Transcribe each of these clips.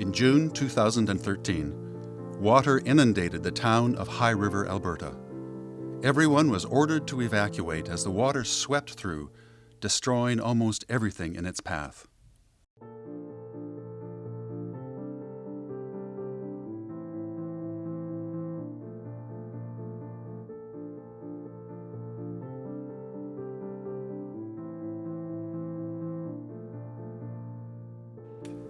In June 2013, water inundated the town of High River, Alberta. Everyone was ordered to evacuate as the water swept through, destroying almost everything in its path.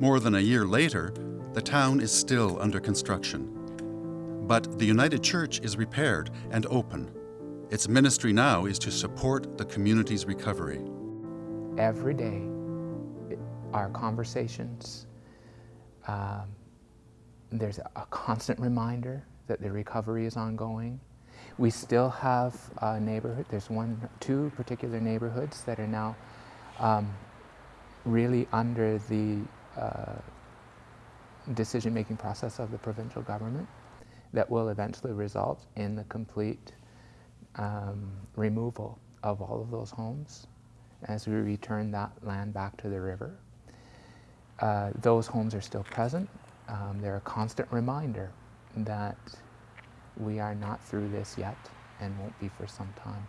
More than a year later, the town is still under construction. But the United Church is repaired and open. Its ministry now is to support the community's recovery. Every day, our conversations, um, there's a constant reminder that the recovery is ongoing. We still have a neighborhood, there's one, two particular neighborhoods that are now um, really under the decision-making process of the provincial government that will eventually result in the complete um, removal of all of those homes as we return that land back to the river. Uh, those homes are still present. Um, they're a constant reminder that we are not through this yet and won't be for some time.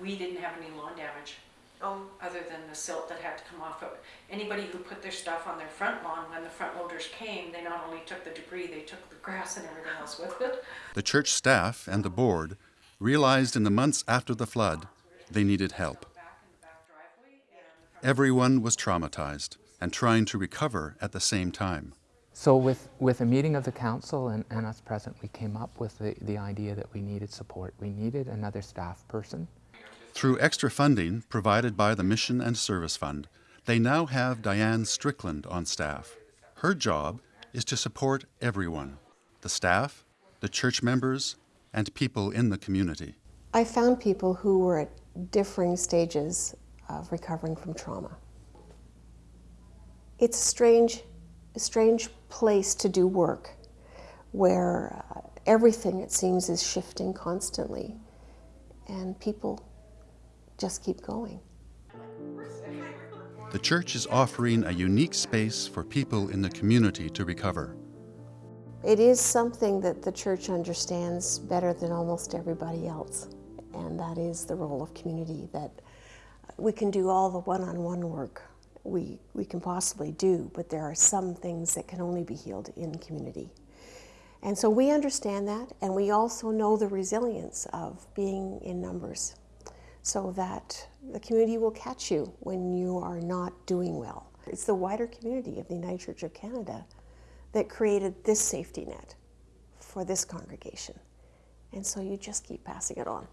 We didn't have any lawn damage Oh, other than the silt that had to come off of it. Anybody who put their stuff on their front lawn, when the front loaders came, they not only took the debris, they took the grass and everything else with it. The church staff and the board realized in the months after the flood they needed help. Back in the back driveway and Everyone was traumatized and trying to recover at the same time. So with, with a meeting of the council and, and us present, we came up with the, the idea that we needed support. We needed another staff person. Through extra funding provided by the Mission and Service Fund, they now have Diane Strickland on staff. Her job is to support everyone the staff, the church members, and people in the community. I found people who were at differing stages of recovering from trauma. It's a strange, strange place to do work where uh, everything, it seems, is shifting constantly and people just keep going. The church is offering a unique space for people in the community to recover. It is something that the church understands better than almost everybody else, and that is the role of community, that we can do all the one-on-one work we, we can possibly do, but there are some things that can only be healed in community. And so we understand that, and we also know the resilience of being in numbers so that the community will catch you when you are not doing well. It's the wider community of the United Church of Canada that created this safety net for this congregation. And so you just keep passing it on.